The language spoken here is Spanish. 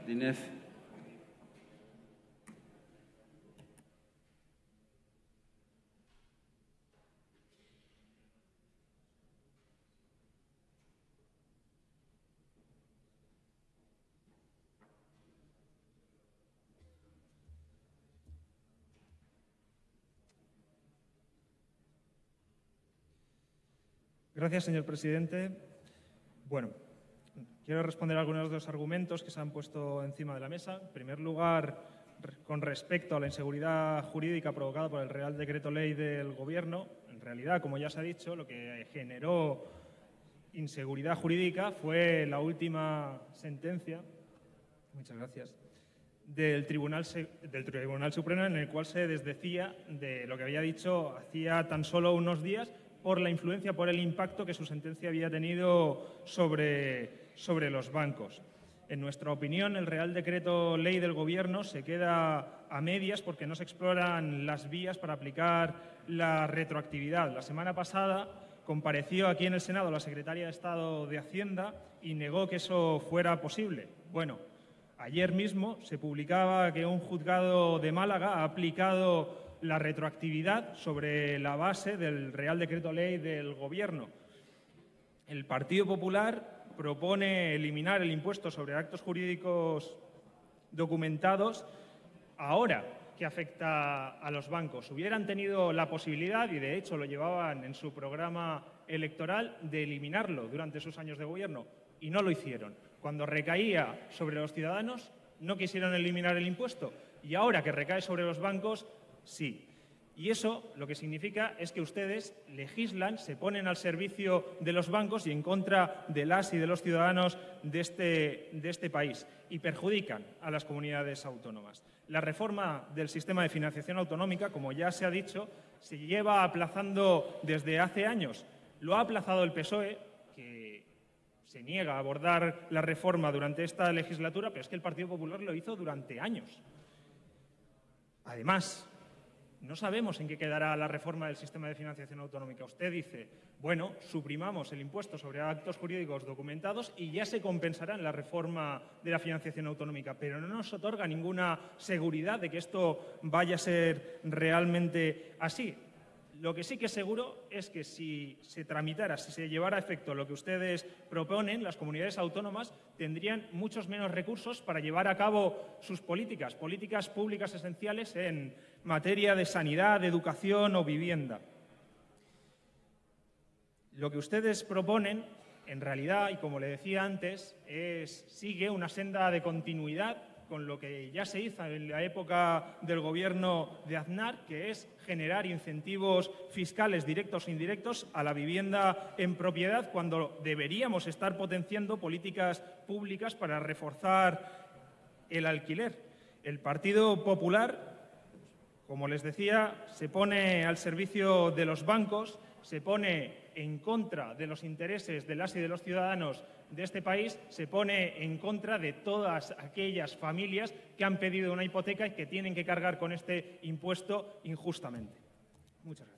Martínez. Gracias, señor presidente. Bueno, quiero responder a algunos de los argumentos que se han puesto encima de la mesa. En primer lugar, con respecto a la inseguridad jurídica provocada por el Real Decreto Ley del Gobierno, en realidad, como ya se ha dicho, lo que generó inseguridad jurídica fue la última sentencia, muchas gracias, del Tribunal, del Tribunal Supremo en el cual se desdecía de lo que había dicho hacía tan solo unos días por la influencia, por el impacto que su sentencia había tenido sobre, sobre los bancos. En nuestra opinión, el Real Decreto Ley del Gobierno se queda a medias porque no se exploran las vías para aplicar la retroactividad. La semana pasada compareció aquí en el Senado la secretaria de Estado de Hacienda y negó que eso fuera posible. Bueno, ayer mismo se publicaba que un juzgado de Málaga ha aplicado la retroactividad sobre la base del Real Decreto Ley del Gobierno. El Partido Popular propone eliminar el impuesto sobre actos jurídicos documentados ahora que afecta a los bancos. Hubieran tenido la posibilidad, y de hecho lo llevaban en su programa electoral, de eliminarlo durante sus años de gobierno, y no lo hicieron. Cuando recaía sobre los ciudadanos, no quisieron eliminar el impuesto, y ahora que recae sobre los bancos, sí. Y eso lo que significa es que ustedes legislan, se ponen al servicio de los bancos y en contra de las y de los ciudadanos de este, de este país y perjudican a las comunidades autónomas. La reforma del sistema de financiación autonómica, como ya se ha dicho, se lleva aplazando desde hace años. Lo ha aplazado el PSOE, que se niega a abordar la reforma durante esta legislatura, pero es que el Partido Popular lo hizo durante años. Además, no sabemos en qué quedará la reforma del sistema de financiación autonómica. Usted dice, bueno, suprimamos el impuesto sobre actos jurídicos documentados y ya se compensará en la reforma de la financiación autonómica, pero no nos otorga ninguna seguridad de que esto vaya a ser realmente así. Lo que sí que es seguro es que si se tramitara, si se llevara a efecto lo que ustedes proponen, las comunidades autónomas tendrían muchos menos recursos para llevar a cabo sus políticas, políticas públicas esenciales en materia de sanidad, de educación o vivienda. Lo que ustedes proponen, en realidad, y como le decía antes, es, sigue una senda de continuidad con lo que ya se hizo en la época del gobierno de Aznar, que es generar incentivos fiscales directos e indirectos a la vivienda en propiedad, cuando deberíamos estar potenciando políticas públicas para reforzar el alquiler. El Partido Popular, como les decía, se pone al servicio de los bancos, se pone en contra de los intereses de las y de los ciudadanos de este país, se pone en contra de todas aquellas familias que han pedido una hipoteca y que tienen que cargar con este impuesto injustamente. Muchas gracias.